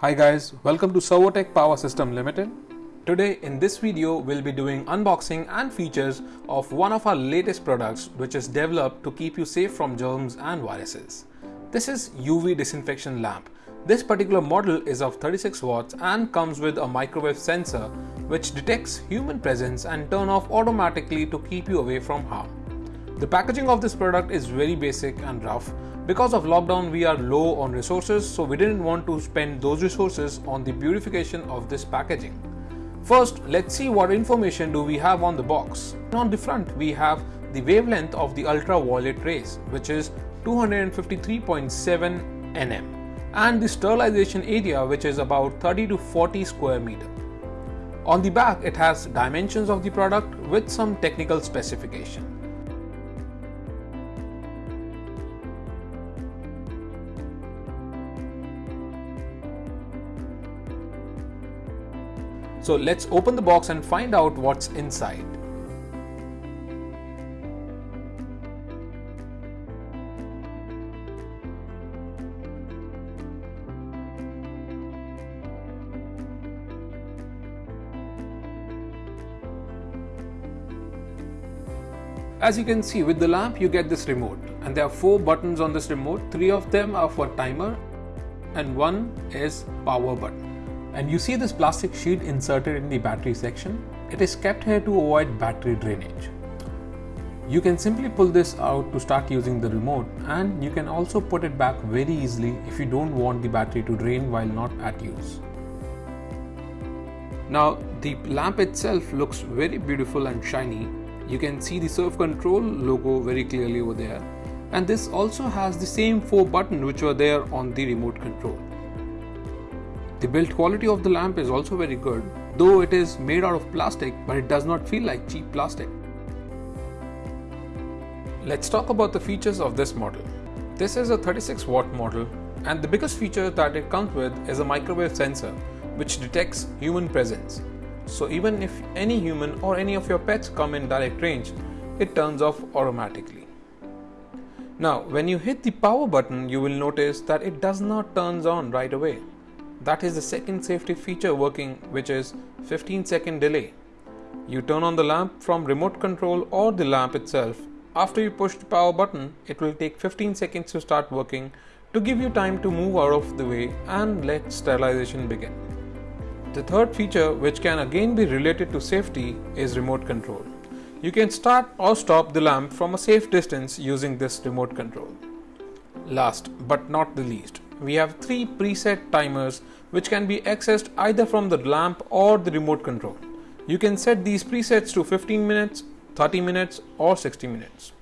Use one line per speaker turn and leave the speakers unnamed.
Hi guys, welcome to Servotech Power System Limited. Today in this video we'll be doing unboxing and features of one of our latest products which is developed to keep you safe from germs and viruses. This is UV disinfection lamp. This particular model is of 36 watts and comes with a microwave sensor which detects human presence and turn off automatically to keep you away from harm. The packaging of this product is very basic and rough. Because of lockdown we are low on resources so we didn't want to spend those resources on the beautification of this packaging. First let's see what information do we have on the box. On the front we have the wavelength of the ultraviolet rays which is 253.7 nm and the sterilization area which is about 30 to 40 square meter. On the back it has dimensions of the product with some technical specification. So let's open the box and find out what's inside. As you can see with the lamp you get this remote and there are four buttons on this remote. Three of them are for timer and one is power button. And you see this plastic sheet inserted in the battery section. It is kept here to avoid battery drainage. You can simply pull this out to start using the remote and you can also put it back very easily if you don't want the battery to drain while not at use. Now the lamp itself looks very beautiful and shiny you can see the Surf Control logo very clearly over there. And this also has the same four buttons which were there on the remote control. The build quality of the lamp is also very good, though it is made out of plastic, but it does not feel like cheap plastic. Let's talk about the features of this model. This is a 36 watt model and the biggest feature that it comes with is a microwave sensor which detects human presence. So even if any human or any of your pets come in direct range, it turns off automatically. Now when you hit the power button, you will notice that it does not turns on right away. That is the second safety feature working which is 15 second delay. You turn on the lamp from remote control or the lamp itself. After you push the power button, it will take 15 seconds to start working to give you time to move out of the way and let sterilization begin. The third feature which can again be related to safety is remote control. You can start or stop the lamp from a safe distance using this remote control. Last but not the least, we have three preset timers which can be accessed either from the lamp or the remote control. You can set these presets to 15 minutes, 30 minutes or 60 minutes.